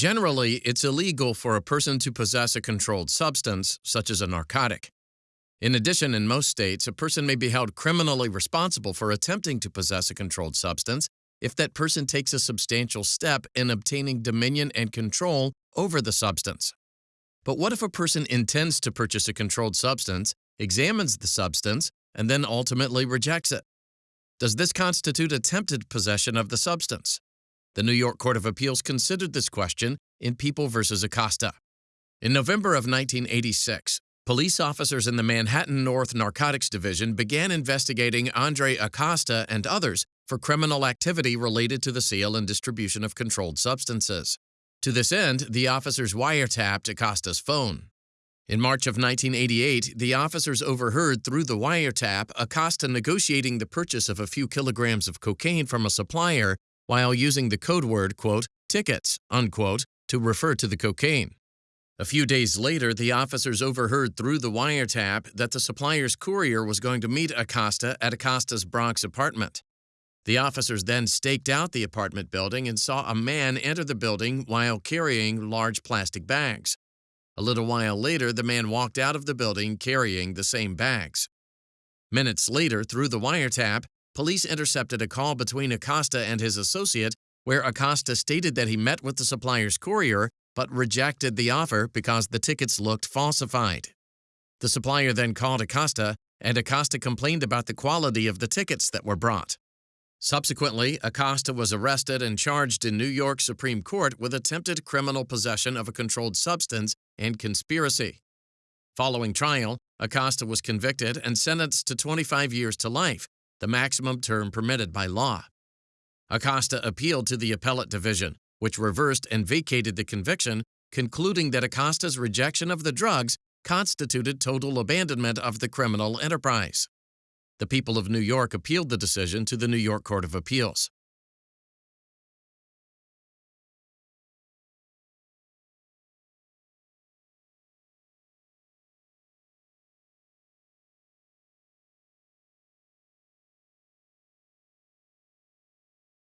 Generally, it's illegal for a person to possess a controlled substance, such as a narcotic. In addition, in most states, a person may be held criminally responsible for attempting to possess a controlled substance if that person takes a substantial step in obtaining dominion and control over the substance. But what if a person intends to purchase a controlled substance, examines the substance, and then ultimately rejects it? Does this constitute attempted possession of the substance? The New York Court of Appeals considered this question in People v. Acosta. In November of 1986, police officers in the Manhattan North Narcotics Division began investigating Andre Acosta and others for criminal activity related to the sale and distribution of controlled substances. To this end, the officers wiretapped Acosta's phone. In March of 1988, the officers overheard through the wiretap Acosta negotiating the purchase of a few kilograms of cocaine from a supplier while using the code word, quote, tickets, unquote, to refer to the cocaine. A few days later, the officers overheard through the wiretap that the supplier's courier was going to meet Acosta at Acosta's Bronx apartment. The officers then staked out the apartment building and saw a man enter the building while carrying large plastic bags. A little while later, the man walked out of the building carrying the same bags. Minutes later, through the wiretap, police intercepted a call between Acosta and his associate where Acosta stated that he met with the supplier's courier but rejected the offer because the tickets looked falsified. The supplier then called Acosta, and Acosta complained about the quality of the tickets that were brought. Subsequently, Acosta was arrested and charged in New York Supreme Court with attempted criminal possession of a controlled substance and conspiracy. Following trial, Acosta was convicted and sentenced to 25 years to life, the maximum term permitted by law. Acosta appealed to the appellate division, which reversed and vacated the conviction, concluding that Acosta's rejection of the drugs constituted total abandonment of the criminal enterprise. The people of New York appealed the decision to the New York Court of Appeals.